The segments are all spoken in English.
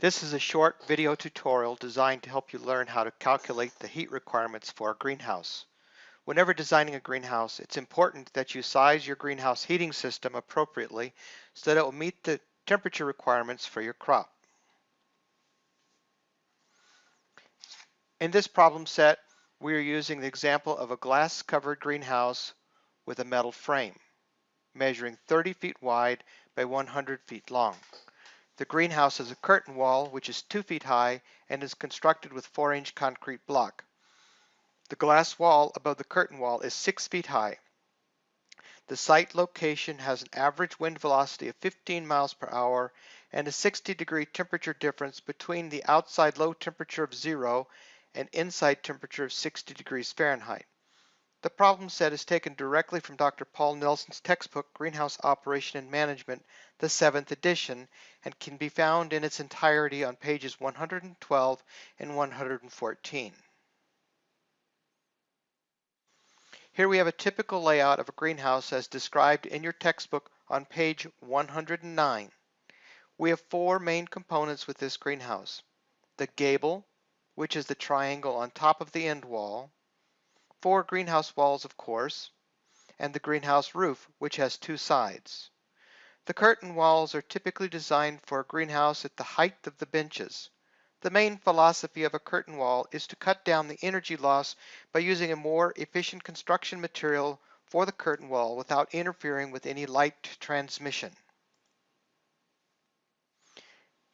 This is a short video tutorial designed to help you learn how to calculate the heat requirements for a greenhouse. Whenever designing a greenhouse, it's important that you size your greenhouse heating system appropriately so that it will meet the temperature requirements for your crop. In this problem set, we are using the example of a glass covered greenhouse with a metal frame, measuring 30 feet wide by 100 feet long. The greenhouse has a curtain wall which is 2 feet high and is constructed with 4 inch concrete block. The glass wall above the curtain wall is 6 feet high. The site location has an average wind velocity of 15 miles per hour and a 60 degree temperature difference between the outside low temperature of zero and inside temperature of 60 degrees Fahrenheit. The problem set is taken directly from Dr. Paul Nelson's textbook, Greenhouse Operation and Management, the seventh edition, and can be found in its entirety on pages 112 and 114. Here we have a typical layout of a greenhouse as described in your textbook on page 109. We have four main components with this greenhouse. The gable, which is the triangle on top of the end wall, four greenhouse walls, of course, and the greenhouse roof, which has two sides. The curtain walls are typically designed for a greenhouse at the height of the benches. The main philosophy of a curtain wall is to cut down the energy loss by using a more efficient construction material for the curtain wall without interfering with any light transmission.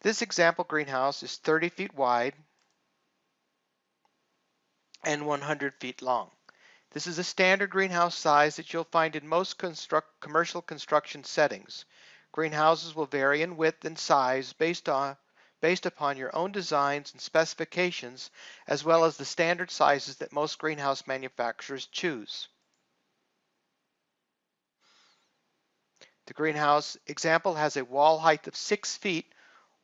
This example greenhouse is 30 feet wide and 100 feet long. This is a standard greenhouse size that you'll find in most construct, commercial construction settings. Greenhouses will vary in width and size based on based upon your own designs and specifications, as well as the standard sizes that most greenhouse manufacturers choose. The greenhouse example has a wall height of 6 feet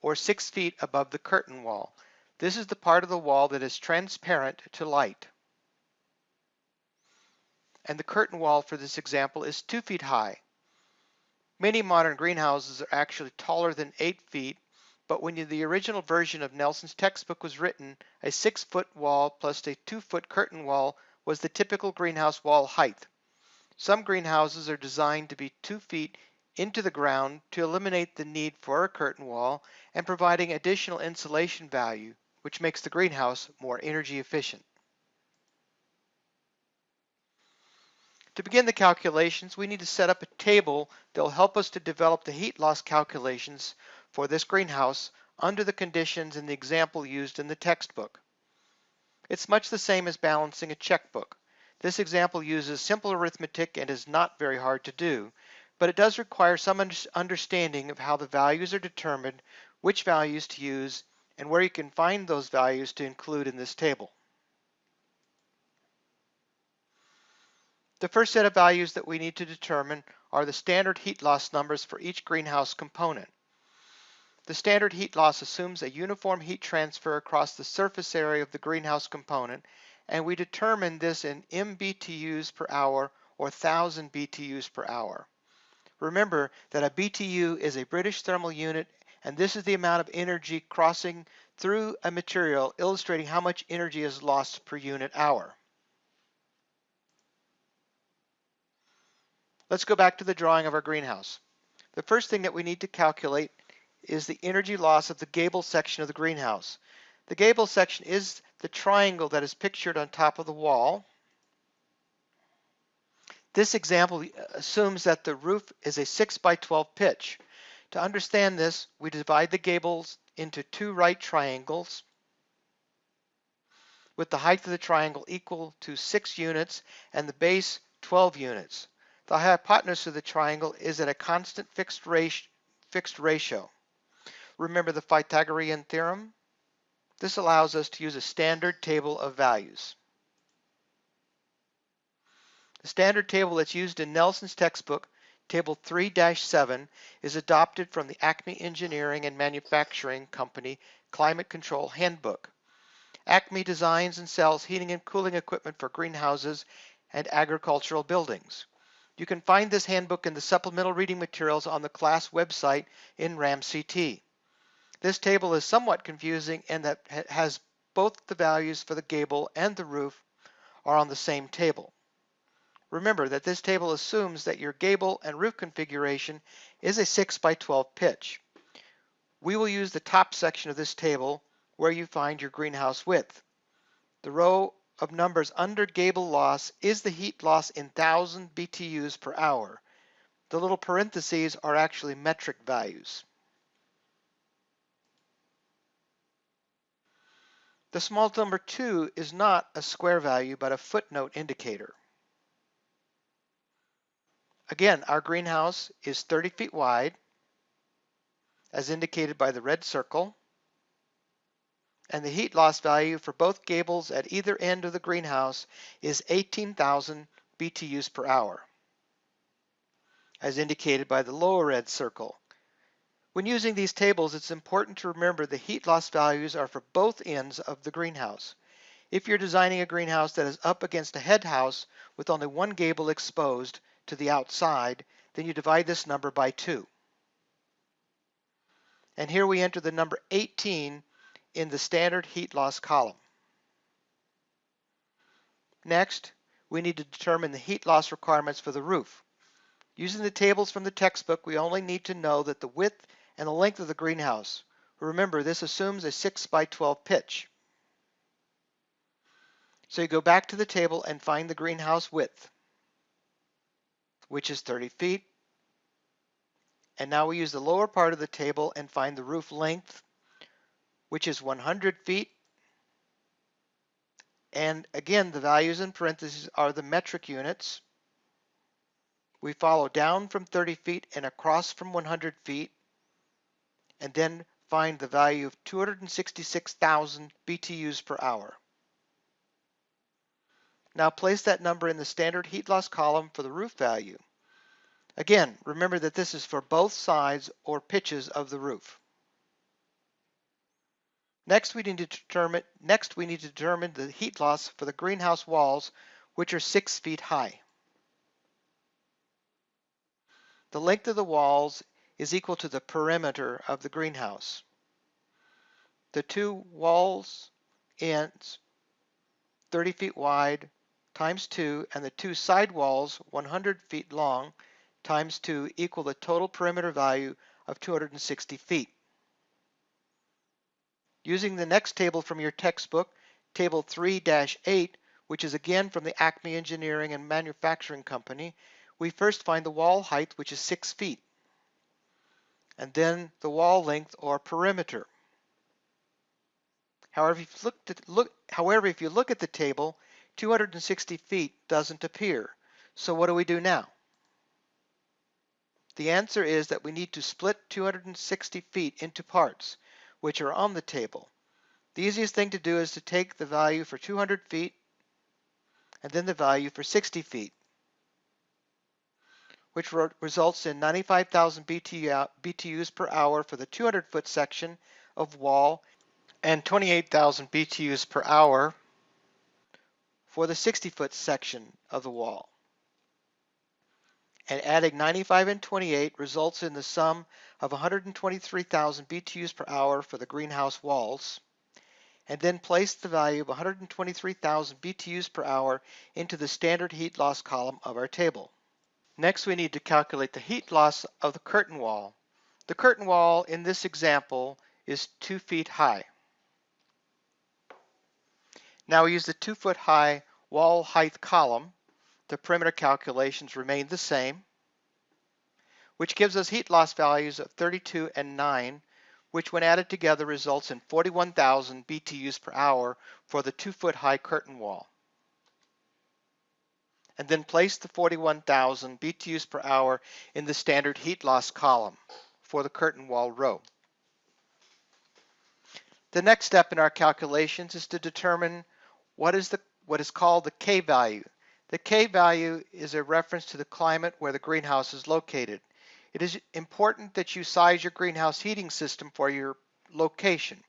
or 6 feet above the curtain wall. This is the part of the wall that is transparent to light. And the curtain wall for this example is 2 feet high. Many modern greenhouses are actually taller than 8 feet, but when the original version of Nelson's textbook was written, a 6 foot wall plus a 2 foot curtain wall was the typical greenhouse wall height. Some greenhouses are designed to be 2 feet into the ground to eliminate the need for a curtain wall and providing additional insulation value which makes the greenhouse more energy efficient. To begin the calculations, we need to set up a table that will help us to develop the heat loss calculations for this greenhouse under the conditions in the example used in the textbook. It's much the same as balancing a checkbook. This example uses simple arithmetic and is not very hard to do, but it does require some understanding of how the values are determined, which values to use, and where you can find those values to include in this table. The first set of values that we need to determine are the standard heat loss numbers for each greenhouse component. The standard heat loss assumes a uniform heat transfer across the surface area of the greenhouse component, and we determine this in MBTUs per hour or 1000 BTUs per hour. Remember that a BTU is a British thermal unit and this is the amount of energy crossing through a material illustrating how much energy is lost per unit hour. Let's go back to the drawing of our greenhouse. The first thing that we need to calculate is the energy loss of the gable section of the greenhouse. The gable section is the triangle that is pictured on top of the wall. This example assumes that the roof is a 6 by 12 pitch. To understand this, we divide the gables into two right triangles with the height of the triangle equal to 6 units and the base 12 units. The hypotenuse of the triangle is at a constant fixed, ratio. Fixed ratio. Remember the Pythagorean theorem? This allows us to use a standard table of values. The standard table that's used in Nelson's textbook Table 3-7 is adopted from the Acme Engineering and Manufacturing Company Climate Control Handbook. Acme designs and sells heating and cooling equipment for greenhouses and agricultural buildings. You can find this handbook in the supplemental reading materials on the class website in RAMCT. This table is somewhat confusing in that has both the values for the gable and the roof are on the same table. Remember that this table assumes that your gable and roof configuration is a 6 by 12 pitch. We will use the top section of this table where you find your greenhouse width. The row of numbers under gable loss is the heat loss in 1000 BTUs per hour. The little parentheses are actually metric values. The small number 2 is not a square value but a footnote indicator. Again, our greenhouse is 30 feet wide, as indicated by the red circle, and the heat loss value for both gables at either end of the greenhouse is 18,000 BTUs per hour, as indicated by the lower red circle. When using these tables, it's important to remember the heat loss values are for both ends of the greenhouse. If you're designing a greenhouse that is up against a head house with only one gable exposed to the outside, then you divide this number by 2. And here we enter the number 18 in the standard heat loss column. Next, we need to determine the heat loss requirements for the roof. Using the tables from the textbook, we only need to know that the width and the length of the greenhouse. Remember, this assumes a 6 by 12 pitch. So you go back to the table and find the greenhouse width, which is 30 feet. And now we use the lower part of the table and find the roof length, which is 100 feet. And again, the values in parentheses are the metric units. We follow down from 30 feet and across from 100 feet and then find the value of 266,000 BTUs per hour. Now place that number in the standard heat loss column for the roof value. Again, remember that this is for both sides or pitches of the roof. Next we need to determine next we need to determine the heat loss for the greenhouse walls, which are six feet high. The length of the walls is equal to the perimeter of the greenhouse. The two walls ends 30 feet wide times 2 and the two side walls 100 feet long times 2 equal the total perimeter value of 260 feet. Using the next table from your textbook, Table 3-8, which is again from the Acme Engineering and Manufacturing Company, we first find the wall height, which is 6 feet and then the wall length or perimeter. However, if you look, look, however, if you look at the table, 260 feet doesn't appear. So what do we do now? The answer is that we need to split 260 feet into parts, which are on the table. The easiest thing to do is to take the value for 200 feet and then the value for 60 feet which results in 95,000 BTUs per hour for the 200 foot section of wall and 28,000 BTUs per hour for the 60 foot section of the wall. And adding 95 and 28 results in the sum of 123,000 BTUs per hour for the greenhouse walls and then place the value of 123,000 BTUs per hour into the standard heat loss column of our table. Next, we need to calculate the heat loss of the curtain wall. The curtain wall in this example is two feet high. Now we use the two foot high wall height column. The perimeter calculations remain the same, which gives us heat loss values of 32 and 9, which when added together results in 41,000 BTUs per hour for the two foot high curtain wall and then place the 41,000 BTUs per hour in the standard heat loss column for the curtain wall row. The next step in our calculations is to determine what is, the, what is called the K value. The K value is a reference to the climate where the greenhouse is located. It is important that you size your greenhouse heating system for your location.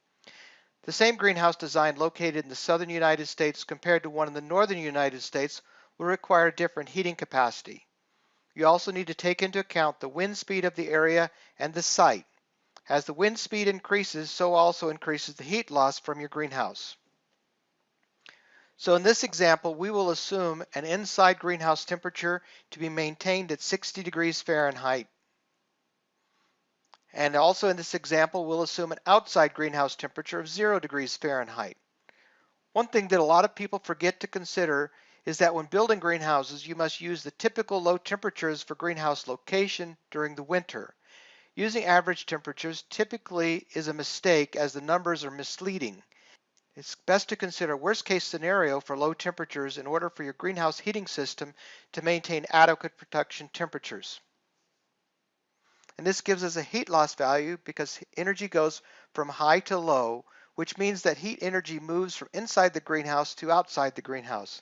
The same greenhouse design located in the southern United States compared to one in the northern United States will require a different heating capacity. You also need to take into account the wind speed of the area and the site. As the wind speed increases, so also increases the heat loss from your greenhouse. So in this example, we will assume an inside greenhouse temperature to be maintained at 60 degrees Fahrenheit. And also in this example, we'll assume an outside greenhouse temperature of 0 degrees Fahrenheit. One thing that a lot of people forget to consider is that when building greenhouses, you must use the typical low temperatures for greenhouse location during the winter. Using average temperatures typically is a mistake as the numbers are misleading. It's best to consider worst case scenario for low temperatures in order for your greenhouse heating system to maintain adequate production temperatures. And this gives us a heat loss value because energy goes from high to low, which means that heat energy moves from inside the greenhouse to outside the greenhouse.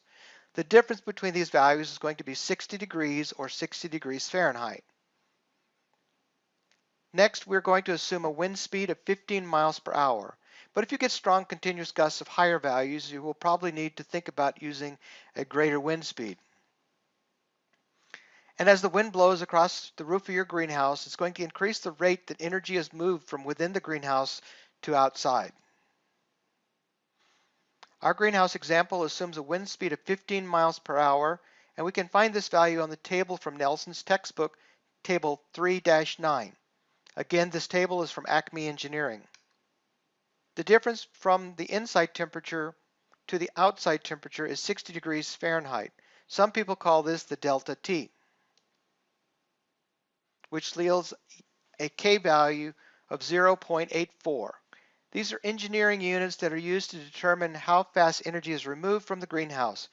The difference between these values is going to be 60 degrees or 60 degrees Fahrenheit. Next, we're going to assume a wind speed of 15 miles per hour. But if you get strong continuous gusts of higher values, you will probably need to think about using a greater wind speed. And as the wind blows across the roof of your greenhouse, it's going to increase the rate that energy is moved from within the greenhouse to outside. Our greenhouse example assumes a wind speed of 15 miles per hour, and we can find this value on the table from Nelson's textbook, Table 3-9. Again, this table is from Acme Engineering. The difference from the inside temperature to the outside temperature is 60 degrees Fahrenheit. Some people call this the delta T, which yields a K value of 0.84. These are engineering units that are used to determine how fast energy is removed from the greenhouse.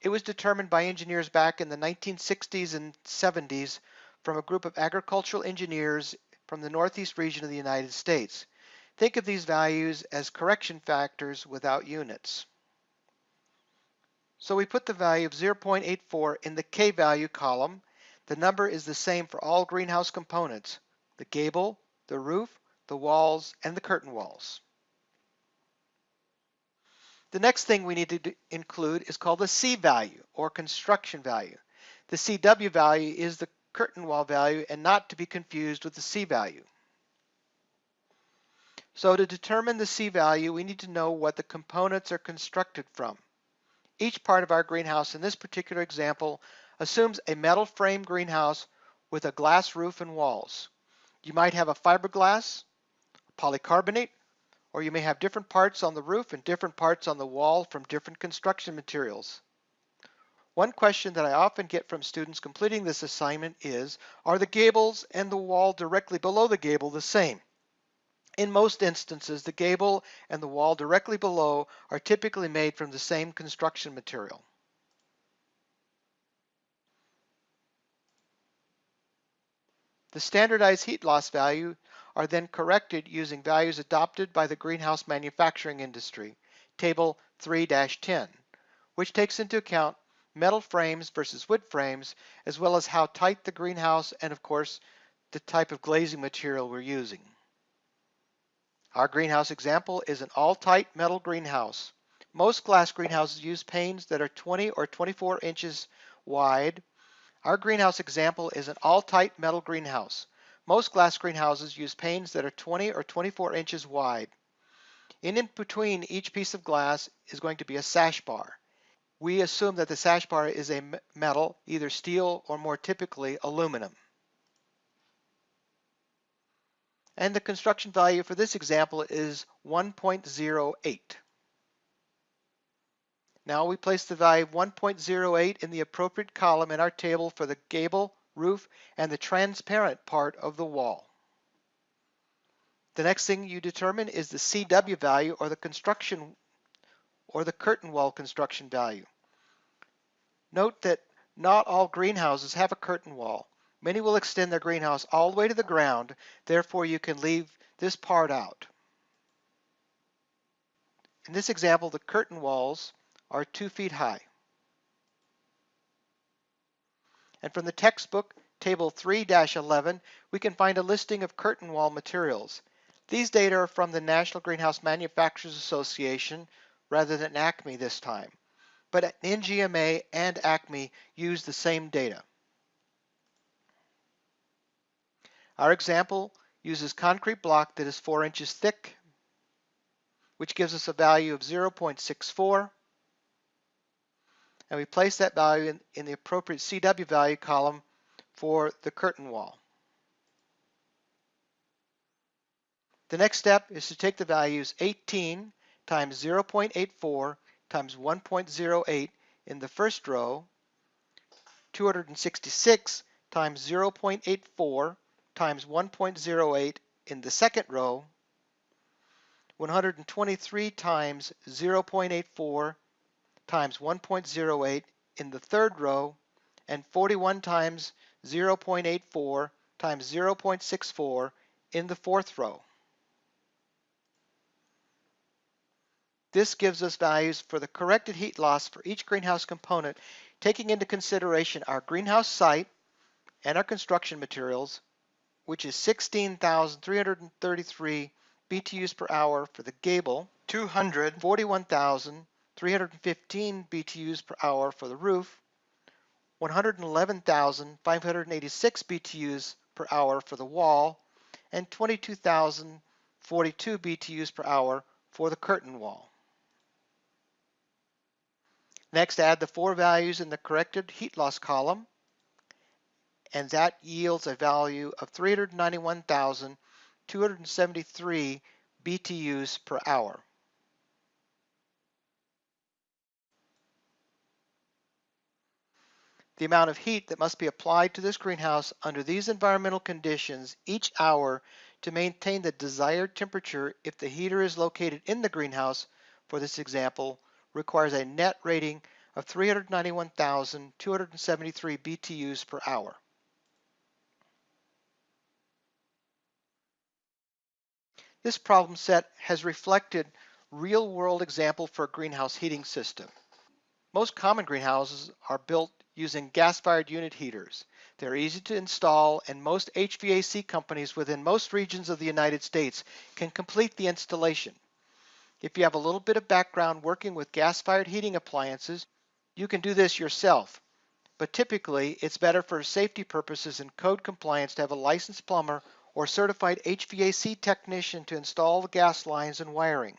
It was determined by engineers back in the 1960s and 70s from a group of agricultural engineers from the Northeast region of the United States. Think of these values as correction factors without units. So we put the value of 0.84 in the K value column. The number is the same for all greenhouse components, the gable, the roof, the walls, and the curtain walls. The next thing we need to include is called the C value or construction value. The CW value is the curtain wall value and not to be confused with the C value. So to determine the C value, we need to know what the components are constructed from. Each part of our greenhouse in this particular example assumes a metal frame greenhouse with a glass roof and walls. You might have a fiberglass, polycarbonate, or you may have different parts on the roof and different parts on the wall from different construction materials. One question that I often get from students completing this assignment is, are the gables and the wall directly below the gable the same? In most instances, the gable and the wall directly below are typically made from the same construction material. The standardized heat loss value are then corrected using values adopted by the greenhouse manufacturing industry, Table 3-10, which takes into account metal frames versus wood frames, as well as how tight the greenhouse and of course the type of glazing material we're using. Our greenhouse example is an all-tight metal greenhouse. Most glass greenhouses use panes that are 20 or 24 inches wide. Our greenhouse example is an all-tight metal greenhouse. Most glass greenhouses use panes that are 20 or 24 inches wide. In, in between each piece of glass is going to be a sash bar we assume that the sash bar is a metal, either steel or more typically aluminum. And the construction value for this example is 1.08. Now we place the value 1.08 in the appropriate column in our table for the gable, roof, and the transparent part of the wall. The next thing you determine is the CW value or the construction or the curtain wall construction value. Note that not all greenhouses have a curtain wall. Many will extend their greenhouse all the way to the ground, therefore you can leave this part out. In this example, the curtain walls are two feet high. And from the textbook, Table 3-11, we can find a listing of curtain wall materials. These data are from the National Greenhouse Manufacturers Association rather than ACME this time, but NGMA and ACME use the same data. Our example uses concrete block that is 4 inches thick, which gives us a value of 0.64. And we place that value in, in the appropriate CW value column for the curtain wall. The next step is to take the values 18 times 0.84 times 1.08 in the first row, 266 times 0.84 times 1.08 in the second row, 123 times 0.84 times 1.08 in the third row, and 41 times 0.84 times 0.64 in the fourth row. This gives us values for the corrected heat loss for each greenhouse component, taking into consideration our greenhouse site and our construction materials, which is 16,333 BTUs per hour for the gable, 241,315 BTUs per hour for the roof, 111,586 BTUs per hour for the wall, and 22,042 BTUs per hour for the curtain wall. Next, add the four values in the corrected heat loss column, and that yields a value of 391,273 BTUs per hour. The amount of heat that must be applied to this greenhouse under these environmental conditions each hour to maintain the desired temperature if the heater is located in the greenhouse, for this example, requires a net rating of 391,273 BTUs per hour. This problem set has reflected real-world example for a greenhouse heating system. Most common greenhouses are built using gas-fired unit heaters. They're easy to install and most HVAC companies within most regions of the United States can complete the installation. If you have a little bit of background working with gas-fired heating appliances, you can do this yourself. But typically, it's better for safety purposes and code compliance to have a licensed plumber or certified HVAC technician to install the gas lines and wiring.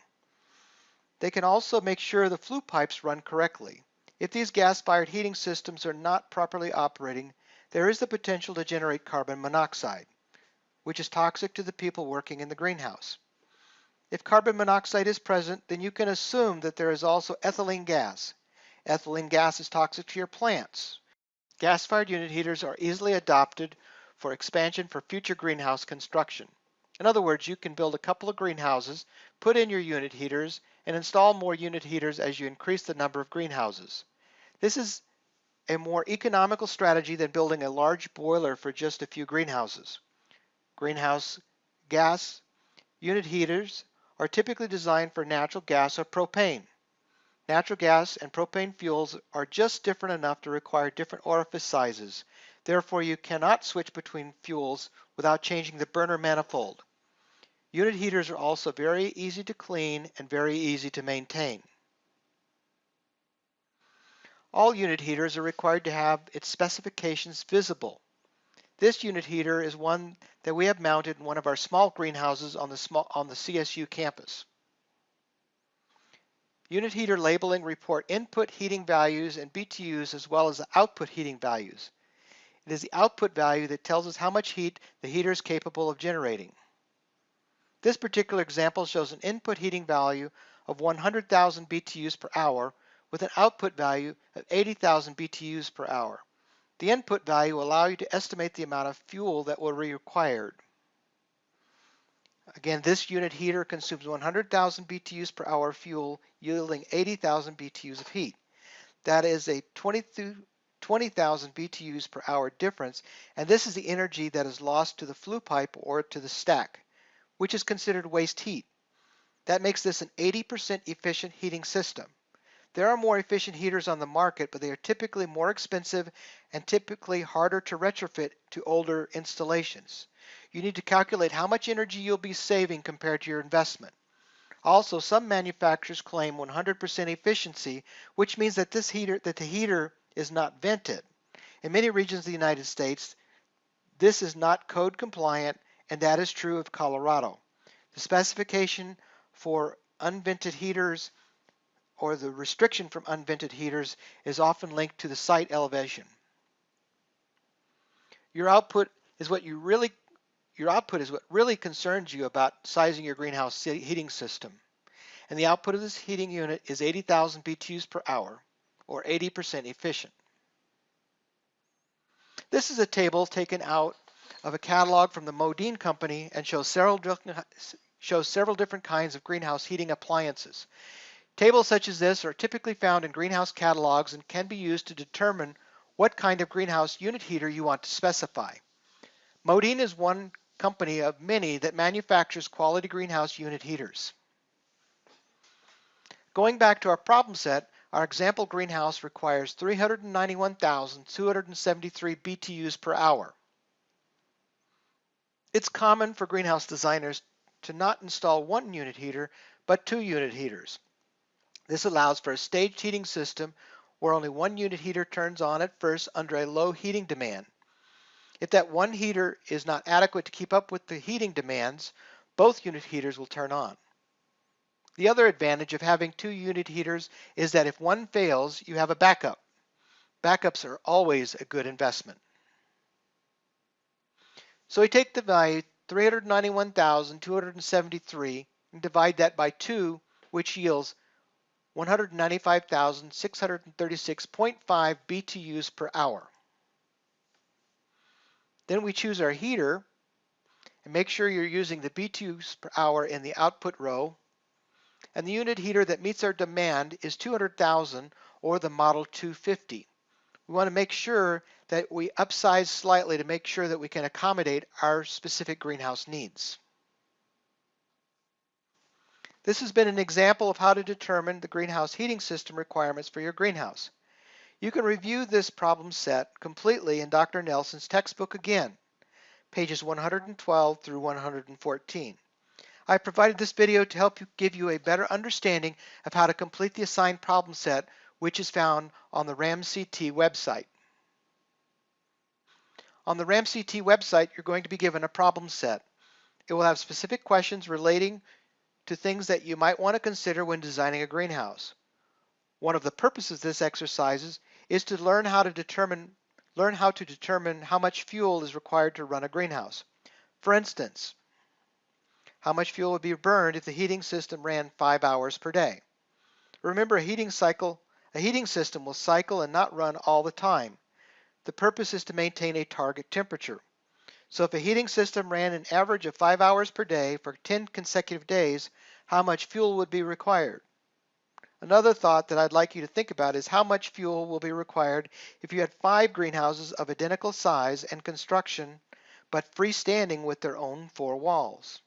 They can also make sure the flue pipes run correctly. If these gas-fired heating systems are not properly operating, there is the potential to generate carbon monoxide, which is toxic to the people working in the greenhouse. If carbon monoxide is present, then you can assume that there is also ethylene gas. Ethylene gas is toxic to your plants. Gas-fired unit heaters are easily adopted for expansion for future greenhouse construction. In other words, you can build a couple of greenhouses, put in your unit heaters, and install more unit heaters as you increase the number of greenhouses. This is a more economical strategy than building a large boiler for just a few greenhouses. Greenhouse gas unit heaters are typically designed for natural gas or propane. Natural gas and propane fuels are just different enough to require different orifice sizes. Therefore, you cannot switch between fuels without changing the burner manifold. Unit heaters are also very easy to clean and very easy to maintain. All unit heaters are required to have its specifications visible. This unit heater is one that we have mounted in one of our small greenhouses on the, small, on the CSU campus. Unit heater labeling report input heating values and BTUs as well as the output heating values. It is the output value that tells us how much heat the heater is capable of generating. This particular example shows an input heating value of 100,000 BTUs per hour with an output value of 80,000 BTUs per hour. The input value will allow you to estimate the amount of fuel that will be required. Again, this unit heater consumes 100,000 BTUs per hour fuel, yielding 80,000 BTUs of heat. That is a 20,000 BTUs per hour difference, and this is the energy that is lost to the flue pipe or to the stack, which is considered waste heat. That makes this an 80% efficient heating system. There are more efficient heaters on the market, but they are typically more expensive and typically harder to retrofit to older installations. You need to calculate how much energy you'll be saving compared to your investment. Also, some manufacturers claim 100% efficiency, which means that this heater that the heater is not vented. In many regions of the United States, this is not code compliant and that is true of Colorado. The specification for unvented heaters or the restriction from unvented heaters is often linked to the site elevation. Your output is what you really your output is what really concerns you about sizing your greenhouse heating system. And the output of this heating unit is 80,000 BTUs per hour, or 80% efficient. This is a table taken out of a catalog from the Modine Company and shows several, shows several different kinds of greenhouse heating appliances. Tables such as this are typically found in greenhouse catalogs and can be used to determine what kind of greenhouse unit heater you want to specify. Modine is one company of many that manufactures quality greenhouse unit heaters. Going back to our problem set, our example greenhouse requires 391,273 BTUs per hour. It's common for greenhouse designers to not install one unit heater, but two unit heaters. This allows for a staged heating system where only one unit heater turns on at first under a low heating demand. If that one heater is not adequate to keep up with the heating demands, both unit heaters will turn on. The other advantage of having two unit heaters is that if one fails, you have a backup. Backups are always a good investment. So we take the value 391,273 and divide that by 2, which yields 195,636.5 BTUs per hour. Then we choose our heater and make sure you're using the BTUs per hour in the output row. And the unit heater that meets our demand is 200,000 or the Model 250. We want to make sure that we upsize slightly to make sure that we can accommodate our specific greenhouse needs. This has been an example of how to determine the greenhouse heating system requirements for your greenhouse. You can review this problem set completely in Dr. Nelson's textbook again, pages 112 through 114. I provided this video to help you give you a better understanding of how to complete the assigned problem set, which is found on the RAMCT website. On the RAMCT website, you're going to be given a problem set. It will have specific questions relating to things that you might want to consider when designing a greenhouse. One of the purposes of this exercise is to learn how to determine learn how to determine how much fuel is required to run a greenhouse. For instance, how much fuel would be burned if the heating system ran 5 hours per day. Remember a heating cycle, a heating system will cycle and not run all the time. The purpose is to maintain a target temperature. So if a heating system ran an average of 5 hours per day for 10 consecutive days, how much fuel would be required? Another thought that I'd like you to think about is how much fuel will be required if you had five greenhouses of identical size and construction, but freestanding with their own four walls.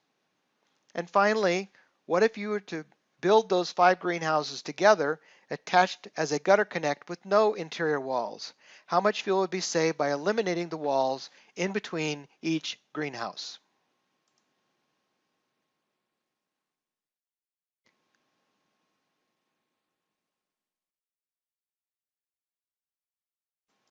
And finally, what if you were to build those five greenhouses together attached as a gutter connect with no interior walls? How much fuel would be saved by eliminating the walls in between each greenhouse?